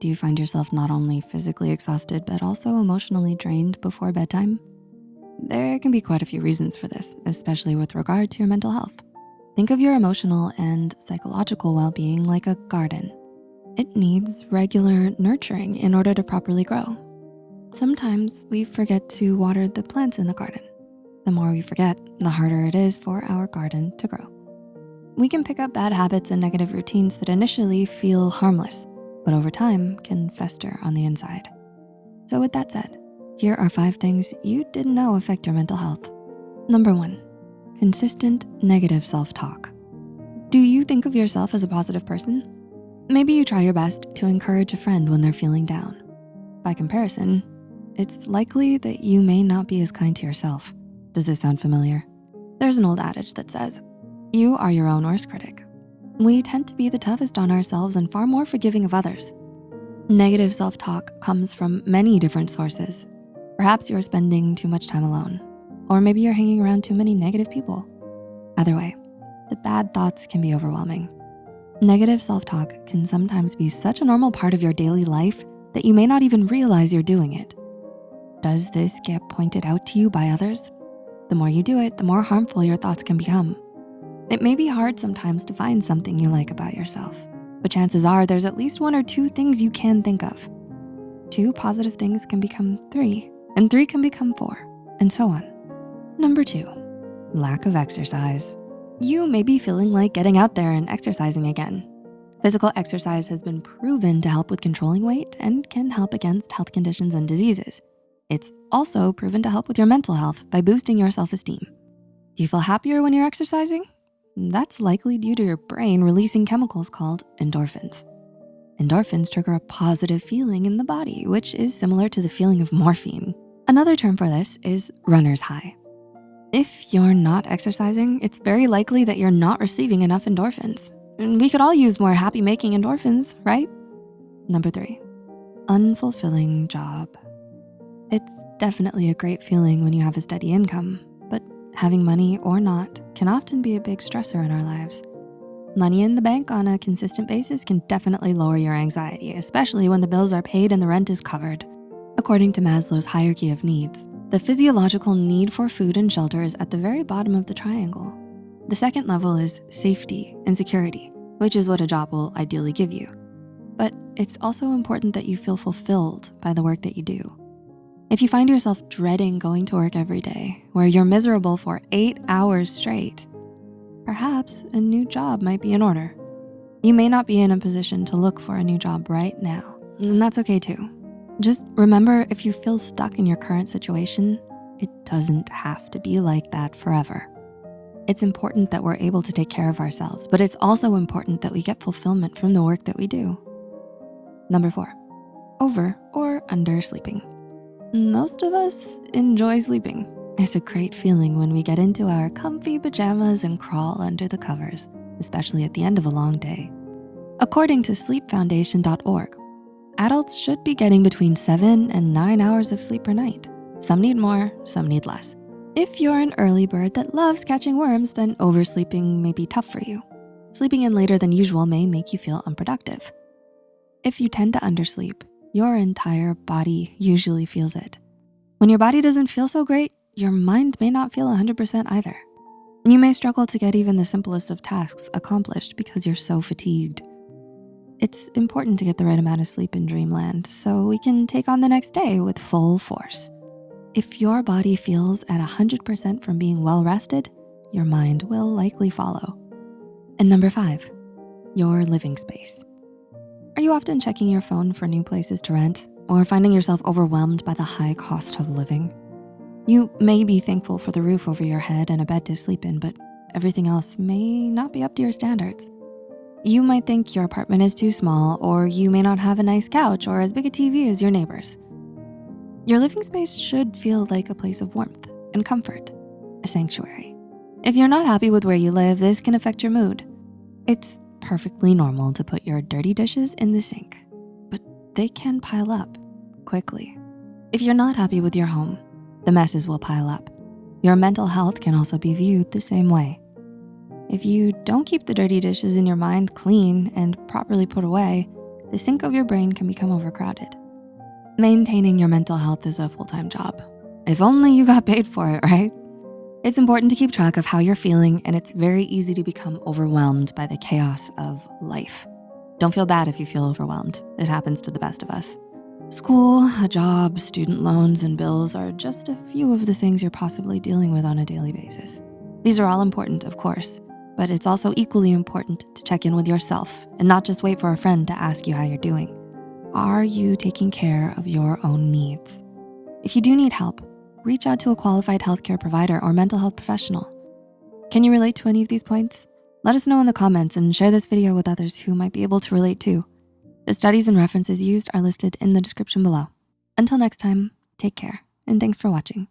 Do you find yourself not only physically exhausted, but also emotionally drained before bedtime? There can be quite a few reasons for this, especially with regard to your mental health. Think of your emotional and psychological well-being like a garden. It needs regular nurturing in order to properly grow. Sometimes we forget to water the plants in the garden. The more we forget, the harder it is for our garden to grow. We can pick up bad habits and negative routines that initially feel harmless, but over time can fester on the inside. So with that said, here are five things you didn't know affect your mental health. Number one, consistent negative self-talk. Do you think of yourself as a positive person? Maybe you try your best to encourage a friend when they're feeling down. By comparison, it's likely that you may not be as kind to yourself. Does this sound familiar? There's an old adage that says, you are your own worst critic. We tend to be the toughest on ourselves and far more forgiving of others. Negative self-talk comes from many different sources. Perhaps you're spending too much time alone, or maybe you're hanging around too many negative people. Either way, the bad thoughts can be overwhelming. Negative self-talk can sometimes be such a normal part of your daily life that you may not even realize you're doing it. Does this get pointed out to you by others? The more you do it, the more harmful your thoughts can become. It may be hard sometimes to find something you like about yourself, but chances are there's at least one or two things you can think of. Two positive things can become three, and three can become four, and so on. Number two, lack of exercise. You may be feeling like getting out there and exercising again. Physical exercise has been proven to help with controlling weight and can help against health conditions and diseases. It's also proven to help with your mental health by boosting your self-esteem. Do you feel happier when you're exercising? That's likely due to your brain releasing chemicals called endorphins. Endorphins trigger a positive feeling in the body, which is similar to the feeling of morphine. Another term for this is runner's high. If you're not exercising, it's very likely that you're not receiving enough endorphins. And we could all use more happy making endorphins, right? Number three, unfulfilling job. It's definitely a great feeling when you have a steady income, but having money or not can often be a big stressor in our lives. Money in the bank on a consistent basis can definitely lower your anxiety, especially when the bills are paid and the rent is covered. According to Maslow's hierarchy of needs, the physiological need for food and shelter is at the very bottom of the triangle. The second level is safety and security, which is what a job will ideally give you. But it's also important that you feel fulfilled by the work that you do. If you find yourself dreading going to work every day, where you're miserable for eight hours straight, perhaps a new job might be in order. You may not be in a position to look for a new job right now, and that's okay too. Just remember if you feel stuck in your current situation, it doesn't have to be like that forever. It's important that we're able to take care of ourselves, but it's also important that we get fulfillment from the work that we do. Number four, over or under sleeping. Most of us enjoy sleeping. It's a great feeling when we get into our comfy pajamas and crawl under the covers, especially at the end of a long day. According to sleepfoundation.org, adults should be getting between seven and nine hours of sleep per night. Some need more, some need less. If you're an early bird that loves catching worms, then oversleeping may be tough for you. Sleeping in later than usual may make you feel unproductive. If you tend to undersleep, your entire body usually feels it. When your body doesn't feel so great, your mind may not feel 100% either. You may struggle to get even the simplest of tasks accomplished because you're so fatigued. It's important to get the right amount of sleep in dreamland so we can take on the next day with full force. If your body feels at 100% from being well rested, your mind will likely follow. And number five, your living space. Are you often checking your phone for new places to rent or finding yourself overwhelmed by the high cost of living? You may be thankful for the roof over your head and a bed to sleep in, but everything else may not be up to your standards. You might think your apartment is too small or you may not have a nice couch or as big a TV as your neighbors. Your living space should feel like a place of warmth and comfort, a sanctuary. If you're not happy with where you live, this can affect your mood. It's perfectly normal to put your dirty dishes in the sink, but they can pile up quickly. If you're not happy with your home, the messes will pile up. Your mental health can also be viewed the same way. If you don't keep the dirty dishes in your mind clean and properly put away, the sink of your brain can become overcrowded. Maintaining your mental health is a full-time job. If only you got paid for it, right? It's important to keep track of how you're feeling and it's very easy to become overwhelmed by the chaos of life. Don't feel bad if you feel overwhelmed. It happens to the best of us. School, a job, student loans, and bills are just a few of the things you're possibly dealing with on a daily basis. These are all important, of course, but it's also equally important to check in with yourself and not just wait for a friend to ask you how you're doing. Are you taking care of your own needs? If you do need help, reach out to a qualified healthcare provider or mental health professional. Can you relate to any of these points? Let us know in the comments and share this video with others who might be able to relate too. The studies and references used are listed in the description below. Until next time, take care and thanks for watching.